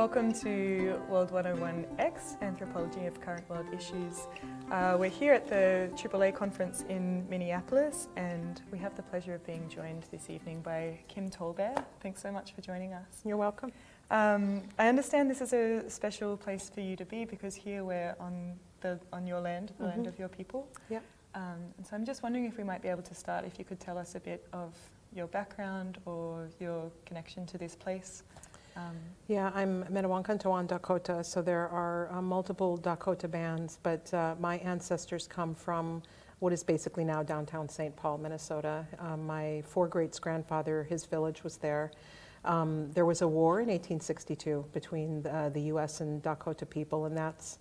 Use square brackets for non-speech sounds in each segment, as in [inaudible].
Welcome to World 101X, Anthropology of Current World Issues. Uh, we're here at the AAA conference in Minneapolis and we have the pleasure of being joined this evening by Kim TallBear. Thanks so much for joining us. You're welcome. Um, I understand this is a special place for you to be because here we're on, the, on your land, the mm -hmm. land mm-hmm. of your people. Yeah. Um, and so I'm just wondering if we might be able to start, if you could tell us a bit of your background or your connection to this place. Um, yeah, I'm Metawankantawan Dakota, so there are uh, multiple Dakota bands, but uh, my ancestors come from what is basically now downtown St. Paul, Minnesota. Um, my four greats grandfather, his village was there. Um, there was a war in 1862 between uh, the U.S. and Dakota people, and that's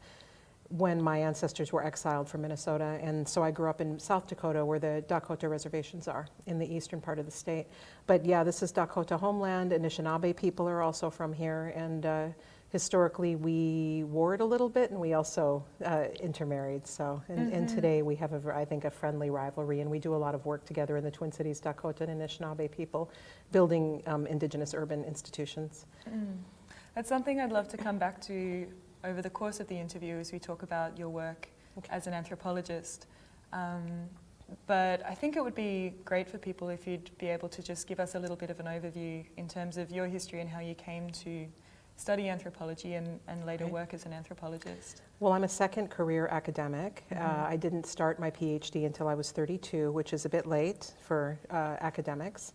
when my ancestors were exiled from Minnesota. And so I grew up in South Dakota where the Dakota reservations are in the eastern part of the state. But yeah, this is Dakota homeland. Anishinaabe people are also from here. And uh, historically we warred a little bit and we also uh, intermarried. So, and, mm -hmm. and, mm-hmm. today we have, a, I think, a friendly rivalry and we do a lot of work together in the Twin Cities, Dakota and Anishinaabe people, building um, indigenous urban institutions. Mm. That's something I'd love to come back to over the course of the interview as we talk about your work okay. as an anthropologist. Um, but I think it would be great for people if you'd be able to just give us a little bit of an overview in terms of your history and how you came to study anthropology and, and later okay. work as an anthropologist. Well, I'm a second career academic. Mm -hmm. uh, I didn't start my PhD until I was 32, which is a bit late for uh, academics.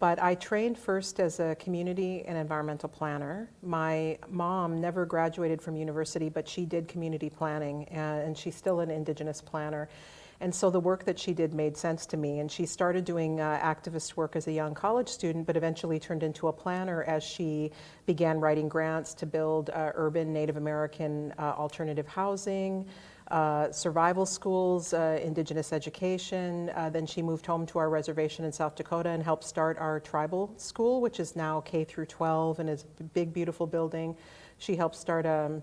But I trained first as a community and environmental planner. My mom never graduated from university, but she did community planning, and she's still an Indigenous planner. And so the work that she did made sense to me. And she started doing uh, activist work as a young college student, but eventually turned into a planner as she began writing grants to build uh, urban Native American uh, alternative housing, uh, survival schools, uh, indigenous education. Uh, then she moved home to our reservation in South Dakota and helped start our tribal school, which is now K through 12 and is a big, beautiful building. She helped start a,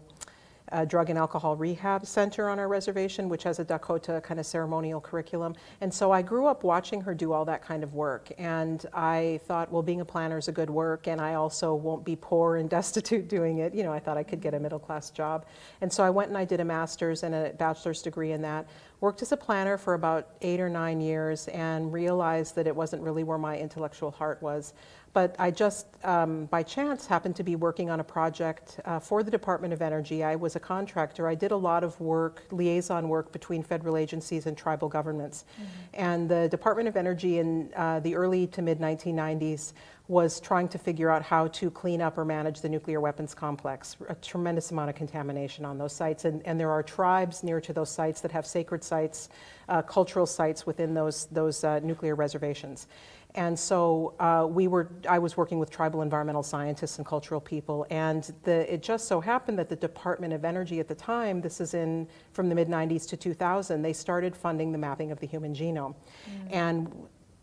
a drug and alcohol rehab center on our reservation, which has a Dakota kind of ceremonial curriculum. And so I grew up watching her do all that kind of work. And I thought, well, being a planner is a good work, and I also won't be poor and [laughs] destitute doing it. You know, I thought I could get a middle class job. And so I went and I did a master's and a bachelor's degree in that. Worked as a planner for about eight or nine years and realized that it wasn't really where my intellectual heart was. But I just, um, by chance, happened to be working on a project uh, for the Department of Energy. I was a contractor. I did a lot of work, liaison work between federal agencies and tribal governments. Mm -hmm. And the Department of Energy in uh, the early to mid 1990s was trying to figure out how to clean up or manage the nuclear weapons complex. A tremendous amount of contamination on those sites. And, and there are tribes near to those sites that have sacred sites, uh, cultural sites within those, those uh, nuclear reservations. And so uh, we were, I was working with tribal environmental scientists and cultural people, and the, it just so happened that the Department of Energy at the time, this is in from the mid 90s to 2000, they started funding the mapping of the human genome. Mm. And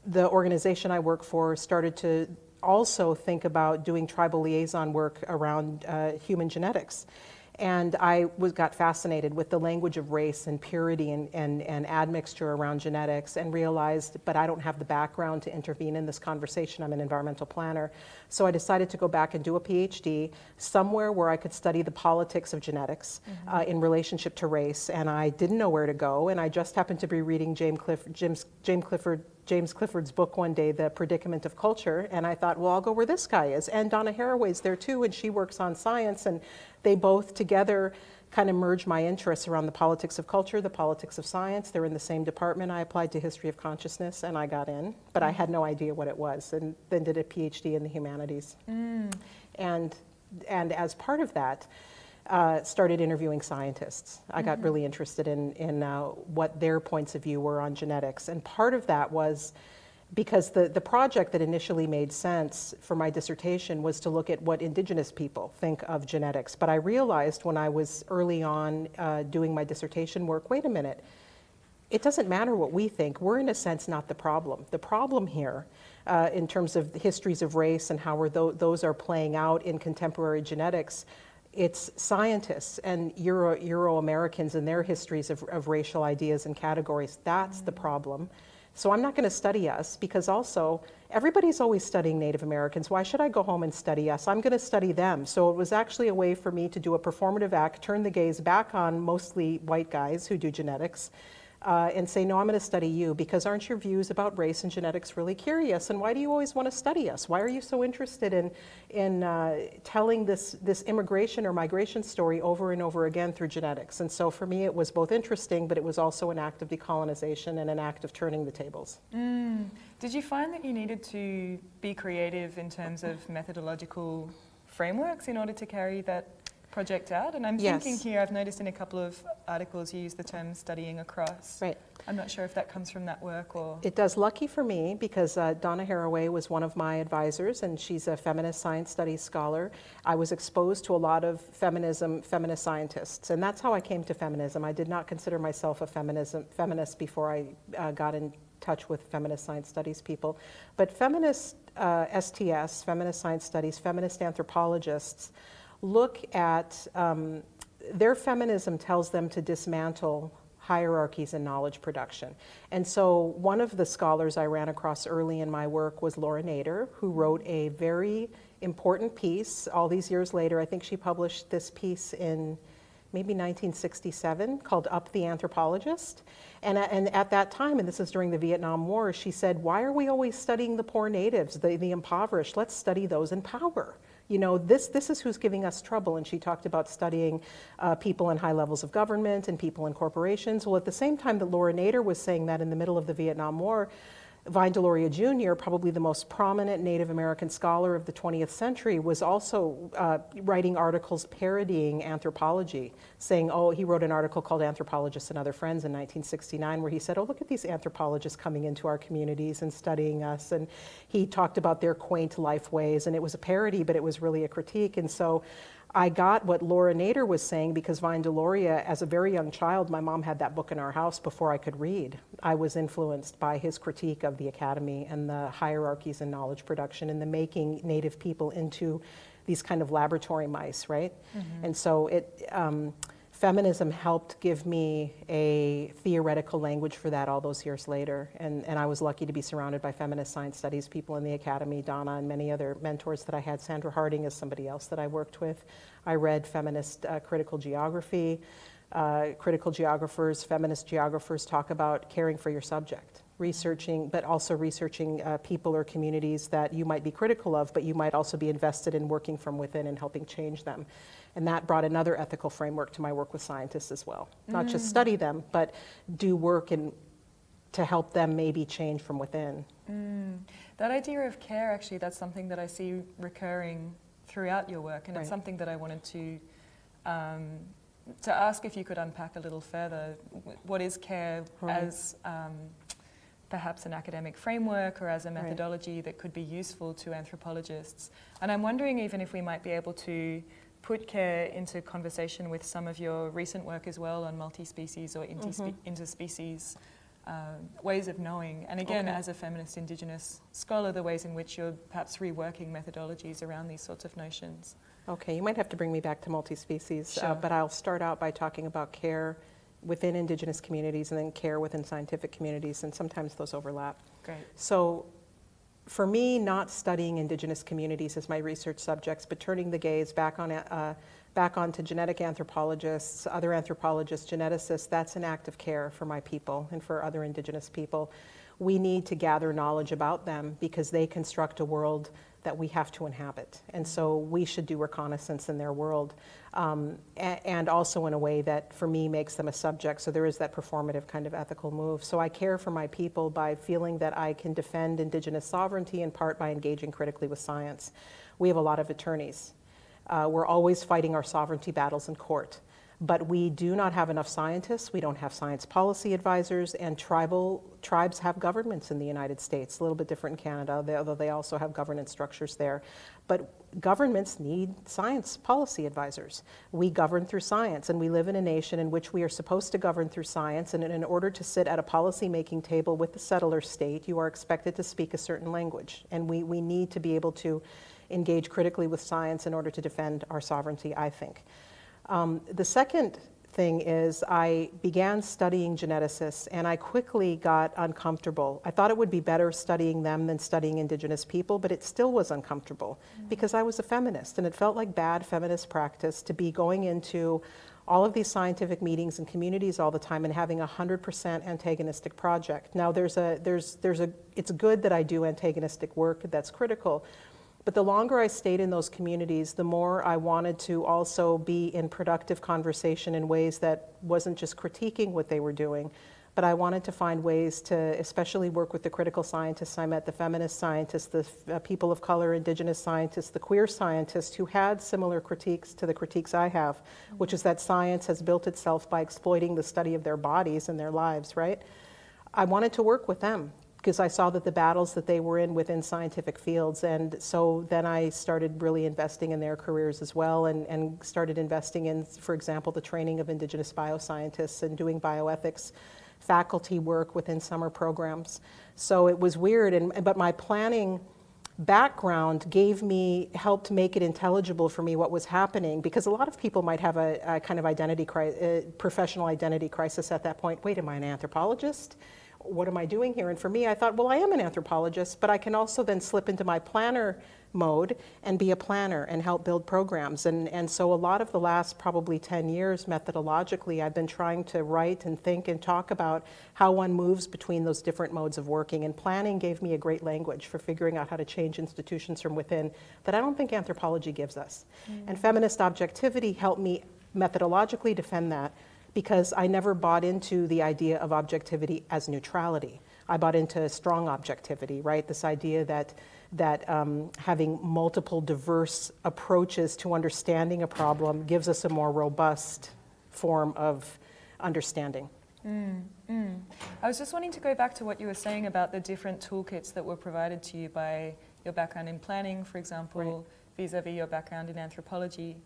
the organization I work for started to also think about doing tribal liaison work around uh, human genetics. And I was, got fascinated with the language of race and purity and, and, and admixture around genetics and realized, but I don't have the background to intervene in this conversation. I'm an environmental planner. So I decided to go back and do a PhD somewhere where I could study the politics of genetics mm -hmm. uh, in relationship to race. And I didn't know where to go. And I just happened to be reading James, Cliff, James, James Clifford James Clifford's book one day, The Predicament of Culture, and I thought, well, I'll go where this guy is. And Donna Haraway's there too, and she works on science, and they both together kind of merge my interests around the politics of culture, the politics of science. They're in the same department. I applied to history of consciousness and I got in, but I had no idea what it was and then did a PhD in the humanities. Mm. And, and as part of that, uh, started interviewing scientists. I got mm -hmm. really interested in, in uh, what their points of view were on genetics. And part of that was because the, the project that initially made sense for my dissertation was to look at what indigenous people think of genetics. But I realized when I was early on uh, doing my dissertation work, wait a minute, it doesn't matter what we think. We're in a sense not the problem. The problem here uh, in terms of the histories of race and how th those are playing out in contemporary genetics it's scientists and Euro, Euro-Americans and their histories of, of, racial ideas and categories. That's mm -hmm. the problem. So I'm not going to study us because also everybody's always studying Native Americans. Why should I go home and study us? I'm going to study them. So it was actually a way for me to do a performative act, turn the gaze back on mostly white guys who do genetics, uh, and say, no, I'm going to study you because aren't your views about race and genetics really curious? And why do you always want to study us? Why are you so interested in, in uh, telling this, this immigration or migration story over and over again through genetics? And so for me, it was both interesting, but it was also an act of decolonization and an act of turning the tables. Mm. Did you find that you needed to be creative in terms of methodological frameworks in order to carry that project out? And I'm Yes. thinking here, I've noticed in a couple of articles you use the term studying across. Right. I'm not sure if that comes from that work or. It does. Lucky for me because uh, Donna Haraway was one of my advisors, and she's a feminist science studies scholar. I was exposed to a lot of feminism, feminist scientists, and that's how I came to feminism. I did not consider myself a feminism feminist before I uh, got in touch with feminist science studies people. But feminist uh, STS, feminist science studies, feminist anthropologists look at um, their feminism tells them to dismantle hierarchies in knowledge production. And so one of the scholars I ran across early in my work was Laura Nader, who wrote a very important piece all these years later. I think she published this piece in maybe 1967 called Up the Anthropologist. And, and at that time, and this is during the Vietnam War, she said, why are we always studying the poor natives, the, the impoverished? Let's study those in power. You know, this, this is who's giving us trouble. And she talked about studying uh, people in high levels of government and people in corporations. Well, at the same time that Laura Nader was saying that in the middle of the Vietnam War, Vine Deloria Jr., probably the most prominent Native American scholar of the 20th century, was also uh, writing articles parodying anthropology, saying, oh, he wrote an article called Anthropologists and Other Friends in 1969, where he said, oh, look at these anthropologists coming into our communities and studying us. And he talked about their quaint life ways, and it was a parody, but it was really a critique. And so I got what Laura Nader was saying because Vine Deloria, as a very young child, my mom had that book in our house before I could read. I was influenced by his critique of the academy and the hierarchies in knowledge production and the making Native people into these kind of laboratory mice, right? And so it. Um, feminism helped give me a theoretical language for that all those years later. And, and I was lucky to be surrounded by feminist science studies people in the academy, Donna and many other mentors that I had. Sandra Harding is somebody else that I worked with. I read feminist uh, critical geography. Uh, critical geographers, feminist geographers talk about caring for your subject, researching, but also researching uh, people or communities that you might be critical of, but you might also be invested in working from within and helping change them. And that brought another ethical framework to my work with scientists as well. Not just study them, but do work and to help them maybe change from within. Mm. That idea of care, actually, that's something that I see recurring throughout your work, and Right. it's something that I wanted to um, to ask if you could unpack a little further. What is care Right. as um, perhaps an academic framework or as a Right. methodology that could be useful to anthropologists? And I'm wondering even if we might be able to put care into conversation with some of your recent work as well on multi-species or interspe- Mhm. interspecies um, ways of knowing. And again, Okay. as a feminist Indigenous scholar, the ways in which you're perhaps reworking methodologies around these sorts of notions. Okay, you might have to bring me back to multi-species, uh, but I'll start out by talking about care within indigenous communities and then care within scientific communities, and sometimes those overlap. Great. So for me, not studying indigenous communities as my research subjects, but turning the gaze back on uh, back onto genetic anthropologists, other anthropologists, geneticists, that's an act of care for my people and for other indigenous people. We need to gather knowledge about them because they construct a world that we have to inhabit. And so we should do reconnaissance in their world. Um, and also in a way that, for me, makes them a subject. So there is that performative kind of ethical move. So I care for my people by feeling that I can defend Indigenous sovereignty in part by engaging critically with science. We have a lot of attorneys. Uh, we're always fighting our sovereignty battles in court. But we do not have enough scientists. We don't have science policy advisors, and tribal tribes have governments in the United States. A little bit different in Canada, they- although they also have governance structures there. But governments need science policy advisors. We govern through science, and we live in a nation in which we are supposed to govern through science. And in order to sit at a policy-making table with the settler state, you are expected to speak a certain language, and we, we need to be able to engage critically with science in order to defend our sovereignty. I think. Um, the second thing is I began studying geneticists and I quickly got uncomfortable. I thought it would be better studying them than studying indigenous people, but it still was uncomfortable because I was a feminist and it felt like bad feminist practice to be going into all of these scientific meetings and communities all the time and having a 100% antagonistic project. Now there's a, there's, there's a, it's good that I do antagonistic work that's critical, but the longer I stayed in those communities, the more I wanted to also be in productive conversation in ways that wasn't just critiquing what they were doing, but I wanted to find ways to especially work with the critical scientists I met, the feminist scientists, the uh, people of color, indigenous scientists, the queer scientists who had similar critiques to the critiques I have, mm-hmm. which is that science has built itself by exploiting the study of their bodies and their lives, right? I wanted to work with them because I saw that the battles that they were in within scientific fields. And so then I started really investing in their careers as well and, and started investing in, for example, the training of Indigenous bioscientists and doing bioethics faculty work within summer programs. So it was weird, and, but my planning background gave me, helped make it intelligible for me what was happening because a lot of people might have a, a kind of identity, cri- uh, professional identity crisis at that point. Wait, am I an anthropologist? What am I doing here? And for me, I thought, well, I am an anthropologist, but I can also then slip into my planner mode and be a planner and help build programs. And, and so a lot of the last probably 10 years, methodologically, I've been trying to write and think and talk about how one moves between those different modes of working. And planning gave me a great language for figuring out how to change institutions from within that I don't think anthropology gives us. Mm. And feminist objectivity helped me methodologically defend that because I never bought into the idea of objectivity as neutrality. I bought into strong objectivity, right? This idea that that um, having multiple diverse approaches to understanding a problem gives us a more robust form of understanding. Mm, mm. I was just wanting to go back to what you were saying about the different toolkits that were provided to you by your background in planning, for example, vis a vis your background in anthropology.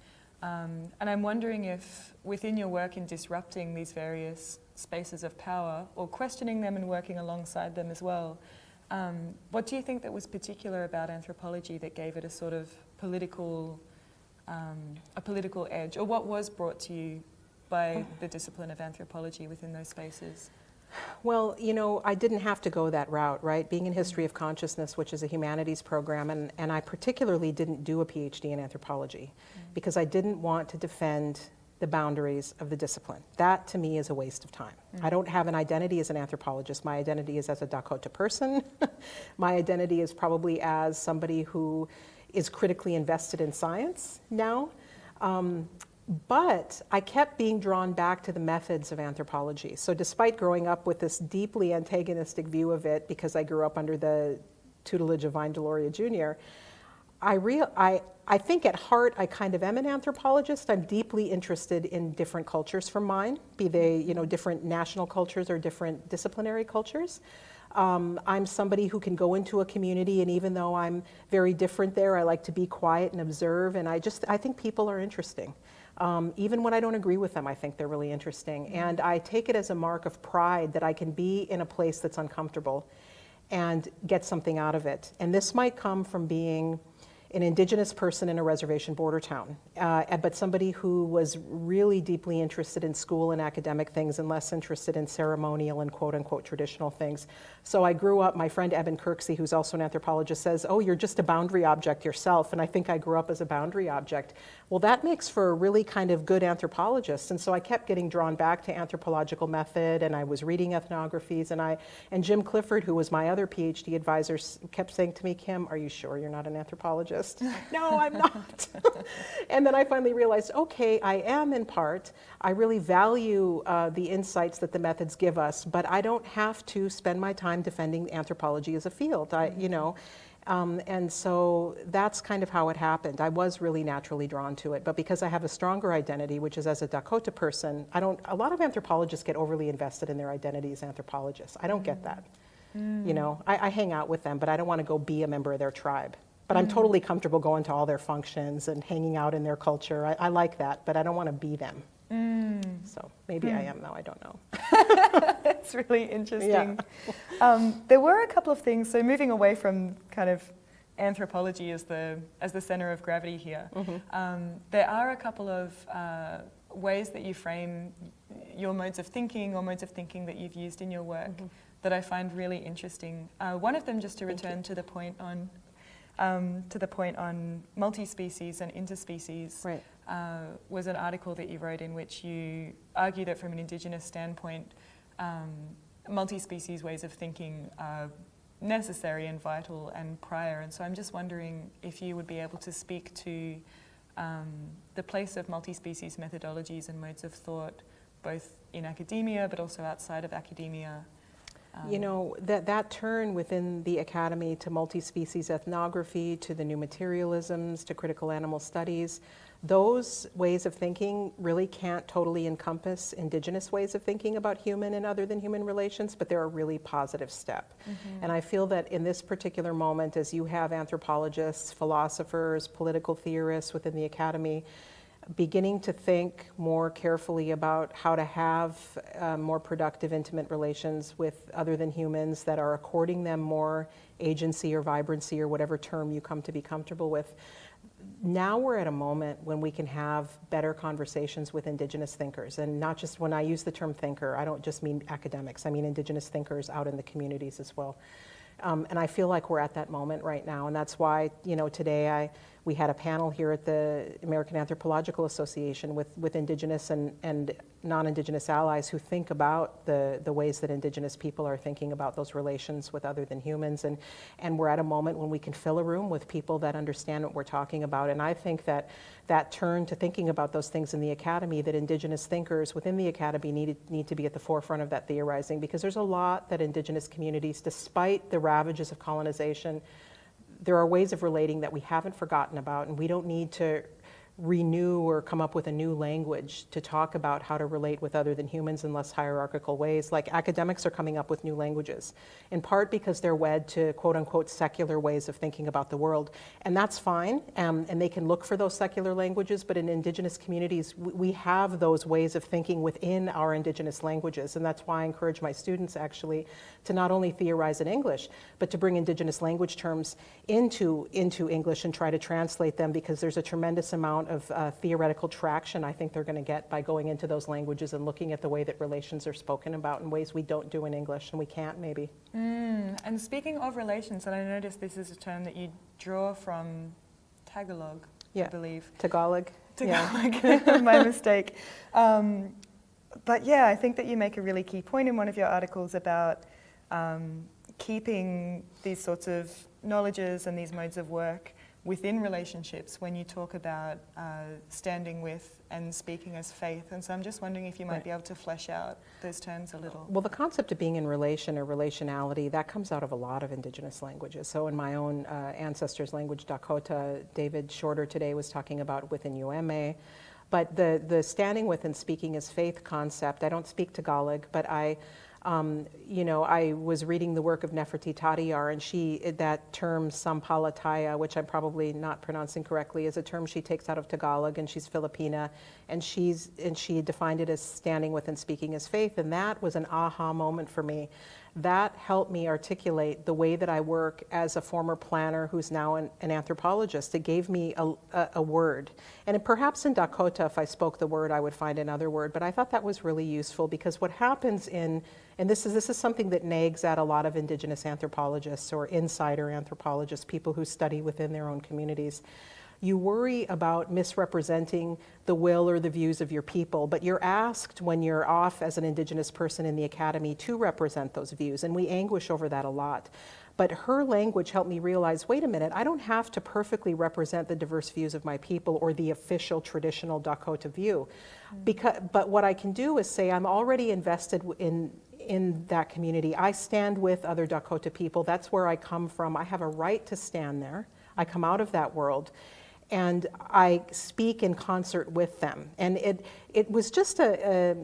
Um, and I'm wondering if within your work in disrupting these various spaces of power or questioning them and working alongside them as well, um, what do you think that was particular about anthropology that gave it a sort of political, um, a political edge, or what was brought to you by the discipline of anthropology within those spaces? Well, you know, I didn't have to go that route, right? Being in history of consciousness, which is a humanities program, and, and I particularly didn't do a PhD in anthropology mm-hmm. because I didn't want to defend the boundaries of the discipline. That to me is a waste of time. Mm-hmm. I don't have an identity as an anthropologist. My identity is as a Dakota person. [laughs] My identity is probably as somebody who is critically invested in science now. Um, but I kept being drawn back to the methods of anthropology. So, despite growing up with this deeply antagonistic view of it, because I grew up under the tutelage of Vine Deloria Jr., I, real, I, I think at heart I kind of am an anthropologist. I'm deeply interested in different cultures from mine, be they you know different national cultures or different disciplinary cultures. Um, I'm somebody who can go into a community, and even though I'm very different there, I like to be quiet and observe. And I just I think people are interesting. Um, even when I don't agree with them, I think they're really interesting. Mm-hmm. And I take it as a mark of pride that I can be in a place that's uncomfortable and get something out of it. And this might come from being an indigenous person in a reservation border town, uh, but somebody who was really deeply interested in school and academic things and less interested in ceremonial and quote unquote traditional things. So I grew up, my friend Eben Kirksey, who's also an anthropologist, says, Oh, you're just a boundary object yourself. And I think I grew up as a boundary object. Well, that makes for a really kind of good anthropologist. And so I kept getting drawn back to anthropological method and I was reading ethnographies. And, I, and Jim Clifford, who was my other PhD advisor, kept saying to me, Kim, are you sure you're not an anthropologist? No, I'm not. [laughs] and then I finally realized, okay, I am in part. I really value uh, the insights that the methods give us, but I don't have to spend my time defending anthropology as a field. I, you know, um, and so that's kind of how it happened. I was really naturally drawn to it, but because I have a stronger identity, which is as a Dakota person, I don't. A lot of anthropologists get overly invested in their identity as anthropologists. I don't mm. get that. Mm. You know, I, I, hang out with them, but I don't want to go be a member of their tribe. But I'm mm. totally comfortable going to all their functions and hanging out in their culture. I, I like that, but I don't want to be them. Mm. So maybe mm. I am though, I don't know. [laughs] It's really interesting. Yeah. [laughs] Um, there were a couple of things, so moving away from kind of anthropology as the, as the center of gravity here, mm-hmm. um, there are a couple of uh, ways that you frame your modes of thinking or modes of thinking that you've used in your work that I find really interesting. Uh, one of them, just to Thank return to the point on um, to the point on multi-species and interspecies, Right. uh, was an article that you wrote in which you argue that from an Indigenous standpoint, um, multi-species ways of thinking are necessary and vital and prior. And so I'm just wondering if you would be able to speak to um, the place of multi-species methodologies and modes of thought, both in academia but also outside of academia. You Um, know, that, that turn within the academy to multi-species ethnography, to the new materialisms, to critical animal studies, those ways of thinking really can't totally encompass indigenous ways of thinking about human and other than human relations, but they're a really positive step. And I feel that in this particular moment, as you have anthropologists, philosophers, political theorists within the academy, beginning to think more carefully about how to have uh, more productive, intimate relations with other than humans that are according them more agency or vibrancy or whatever term you come to be comfortable with. Now we're at a moment when we can have better conversations with Indigenous thinkers. And not just when I use the term thinker, I don't just mean academics, I mean Indigenous thinkers out in the communities as well. Um, and I feel like we're at that moment right now. And that's why, you know, today I, we had a panel here at the American Anthropological Association with, with Indigenous and, and non-Indigenous allies who think about the, the ways that Indigenous people are thinking about those relations with other than humans. And, and we're at a moment when we can fill a room with people that understand what we're talking about. And I think that that turn to thinking about those things in the academy, that Indigenous thinkers within the academy need, need to be at the forefront of that theorizing because there's a lot that Indigenous communities, despite the ravages of colonization, there are ways of relating that we haven't forgotten about, and we don't need to renew or come up with a new language to talk about how to relate with other than humans in less hierarchical ways. Like academics are coming up with new languages, in part because they're wed to quote unquote secular ways of thinking about the world. And that's fine, um, and they can look for those secular languages, but in indigenous communities, we, we have those ways of thinking within our indigenous languages. And that's why I encourage my students actually to not only theorize in English, but to bring indigenous language terms into, into English and try to translate them because there's a tremendous amount of uh, theoretical traction I think they're going to get by going into those languages and looking at the way that relations are spoken about in ways we don't do in English and we can't maybe. Mm, and speaking of relations, and I noticed this is a term that you draw from Tagalog, I believe. Tagalog. Yeah. Tagalog, [laughs] my [laughs] mistake. Um, but yeah, I think that you make a really key point in one of your articles about um, keeping these sorts of knowledges and these modes of work within relationships when you talk about uh, standing with and speaking as faith. And so I'm just wondering if you might Right. be able to flesh out those terms a little. Well, the concept of being in relation or relationality, that comes out of a lot of indigenous languages. So in my own uh, ancestors' language, Dakota, David Shorter today was talking about within UMA. But the, the standing with and speaking as faith concept, I don't speak Tagalog, but I, um, you know, I was reading the work of Nefertiti Tadiar, and she, that term sampalataya, which I'm probably not pronouncing correctly, is a term she takes out of Tagalog, and she's Filipina, and she's, and she defined it as standing with and speaking as faith, and that was an aha moment for me. That helped me articulate the way that I work as a former planner who's now an, an anthropologist. It gave me a, a, a word. And perhaps in Dakota, if I spoke the word, I would find another word. But I thought that was really useful because what happens in, and this is, this is something that nags at a lot of indigenous anthropologists or insider anthropologists, people who study within their own communities you worry about misrepresenting the will or the views of your people, but you're asked when you're off as an Indigenous person in the academy to represent those views, and we anguish over that a lot. But her language helped me realize wait a minute, I don't have to perfectly represent the diverse views of my people or the official traditional Dakota view. Mm-hmm. Because, but what I can do is say I'm already invested in, in that community. I stand with other Dakota people. That's where I come from. I have a right to stand there. I come out of that world and I speak in concert with them. And it, it was just a, a,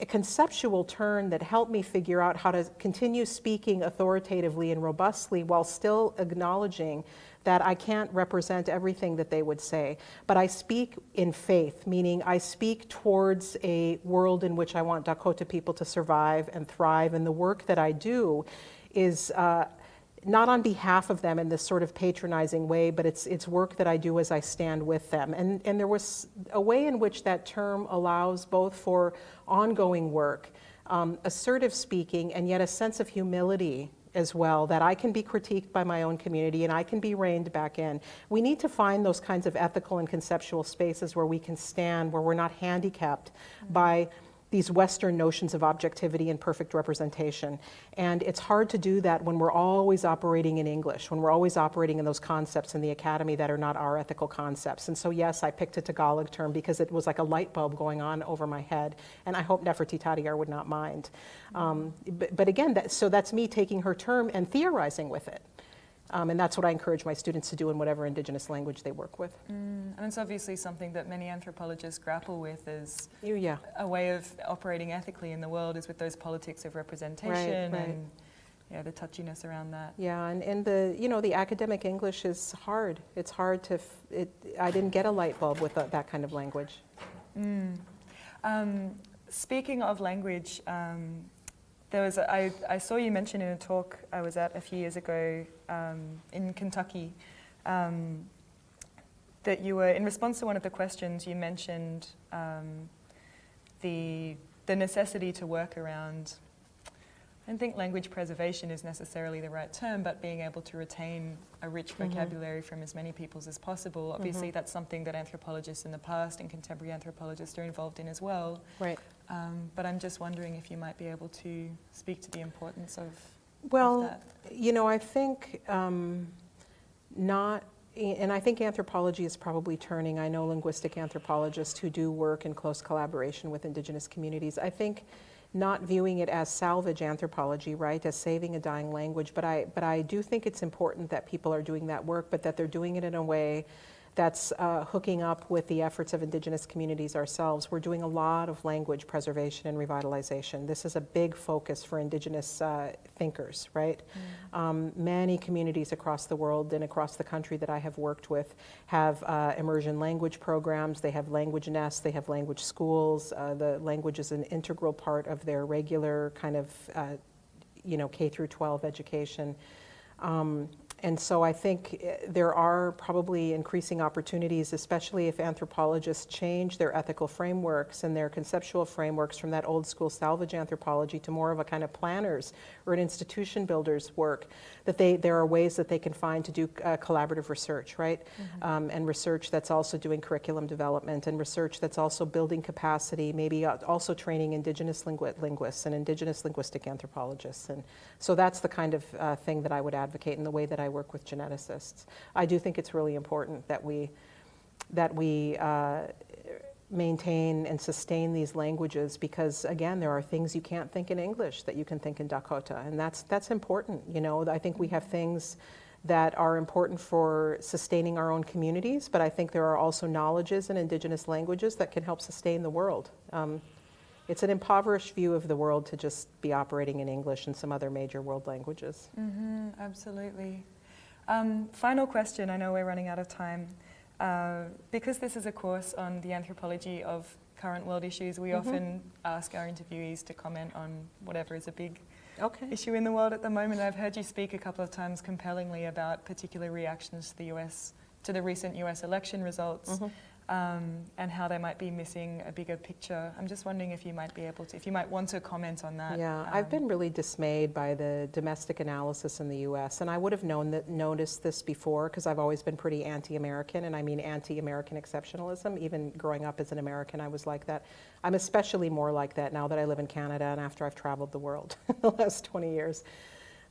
a conceptual turn that helped me figure out how to continue speaking authoritatively and robustly while still acknowledging that I can't represent everything that they would say. But I speak in faith, meaning I speak towards a world in which I want Dakota people to survive and thrive. And the work that I do is. Uh, not on behalf of them in this sort of patronizing way, but it's, it's work that I do as I stand with them. And, and there was a way in which that term allows both for ongoing work, um, assertive speaking, and yet a sense of humility as well, that I can be critiqued by my own community and I can be reined back in. We need to find those kinds of ethical and conceptual spaces where we can stand, where we're not handicapped by these Western notions of objectivity and perfect representation. And it's hard to do that when we're always operating in English, when we're always operating in those concepts in the academy that are not our ethical concepts. And so, yes, I picked a Tagalog term because it was like a light bulb going on over my head. And I hope Nefertiti Tadiar would not mind. Um, but, but, again, that, so that's me taking her term and theorizing with it. Um, and that's what I encourage my students to do in whatever indigenous language they work with. Mm, and it's obviously something that many anthropologists grapple with is yeah. a way of operating ethically in the world is with those politics of representation right, right. and yeah, the touchiness around that. Yeah, and, and the, you know, the academic English is hard. It's hard to, f- it, I didn't get a light bulb with the, that kind of language. Mm. Um, speaking of language, um, there was a, I, I saw you mention in a talk I was at a few years ago um, in Kentucky um, that you were, in response to one of the questions, you mentioned um, the, the necessity to work around, I don't think language preservation is necessarily the right term, but being able to retain a rich mm-hmm. vocabulary from as many peoples as possible. Obviously, mm-hmm. that's something that anthropologists in the past and contemporary anthropologists are involved in as well. Right. Um, but I'm just wondering if you might be able to speak to the importance of. Well, of you know, I think um, not, and I think anthropology is probably turning. I know linguistic anthropologists who do work in close collaboration with indigenous communities. I think not viewing it as salvage anthropology, right, as saving a dying language, but I, but I do think it's important that people are doing that work, but that they're doing it in a way that's uh, hooking up with the efforts of indigenous communities ourselves. We're doing a lot of language preservation and revitalization. This is a big focus for indigenous uh, thinkers, right? Mm. Um, many communities across the world and across the country that I have worked with have uh, immersion language programs, they have language nests, they have language schools. Uh, the language is an integral part of their regular kind of, uh, you know, K through 12 education. Um, and so I think eh, there are probably increasing opportunities, especially if anthropologists change their ethical frameworks and their conceptual frameworks from that old school salvage anthropology to more of a kind of planners or an institution builder's work, that they, there are ways that they can find to do uh, collaborative research, right? Mm-hmm. Um, and research that's also doing curriculum development and research that's also building capacity, maybe uh, also training indigenous lingu- linguists and indigenous linguistic anthropologists. And so that's the kind of uh, thing that I would advocate in the way that I I work with geneticists. I do think it's really important that we, that we uh, maintain and sustain these languages because again there are things you can't think in english that you can think in dakota and that's that's important you know. I think we have things that are important for sustaining our own communities but i think there are also knowledges in indigenous languages that can help sustain the world. Um, it's an impoverished view of the world to just be operating in english and some other major world languages. Mm-hmm, absolutely um, final question, I know we're running out of time. Uh, because this is a course on the anthropology of current world issues, we mm-hmm. often ask our interviewees to comment on whatever is a big okay. issue in the world at the moment. I've heard you speak a couple of times compellingly about particular reactions to the US, to the recent US election results. Mm-hmm um, and how they might be missing a bigger picture. I'm just wondering if you might be able to, if you might want to comment on that. Yeah, um, I've been really dismayed by the domestic analysis in the U.S., and I would have known that, noticed this before because I've always been pretty anti-American, and I mean anti-American exceptionalism. Even growing up as an American, I was like that. I'm especially more like that now that I live in Canada and after I've traveled the world [laughs] the last 20 years.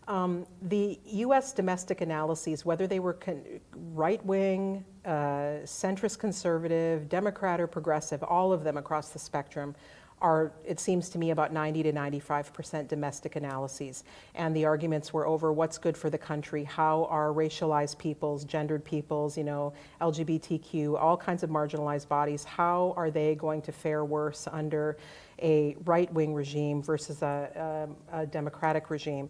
Um, the US domestic analyses, whether they were con- right wing, uh, centrist conservative, Democrat, or progressive, all of them across the spectrum, are, it seems to me, about 90 to 95% domestic analyses. And the arguments were over what's good for the country, how are racialized peoples, gendered peoples, you know, LGBTQ, all kinds of marginalized bodies, how are they going to fare worse under a right wing regime versus a, a, a democratic regime?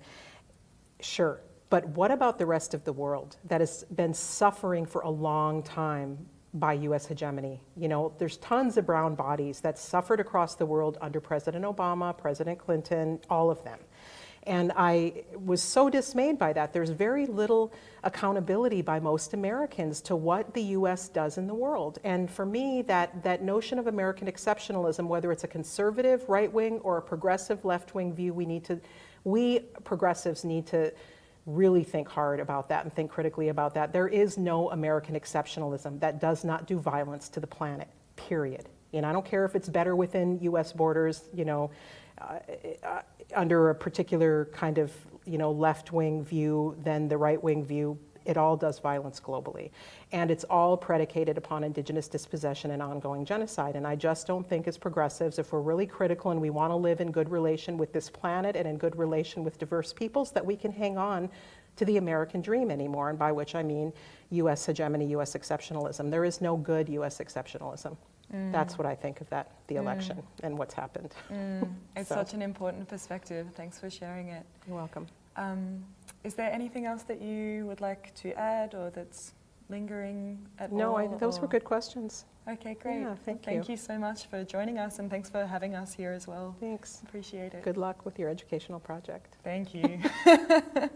Sure. But what about the rest of the world that has been suffering for a long time by US hegemony? You know, there's tons of brown bodies that suffered across the world under President Obama, President Clinton, all of them. And I was so dismayed by that. There's very little accountability by most Americans to what the US does in the world. And for me, that, that notion of American exceptionalism, whether it's a conservative right wing or a progressive left wing view, we need to, we progressives need to really think hard about that and think critically about that. There is no American exceptionalism that does not do violence to the planet, period. And I don't care if it's better within US borders, you know, uh, uh, under a particular kind of, you know, left-wing view than the right-wing view. It all does violence globally. And it's all predicated upon indigenous dispossession and ongoing genocide. And I just don't think as progressives, if we're really critical and we want to live in good relation with this planet and in good relation with diverse peoples, that we can hang on to the American dream anymore. And by which I mean US hegemony, US exceptionalism. There is no good US exceptionalism. That's what I think of that, the election and what's happened. Mm, [laughs] it's So- such an important perspective. Thanks for sharing it. You're welcome. Um, is there anything else that you would like to add or that's lingering at all? No, I, those were good questions. Okay, great. Yeah, thank Thank you. you so much for joining us and thanks for having us here as well. Thanks. Appreciate it. Good luck with your educational project. Thank you. [laughs]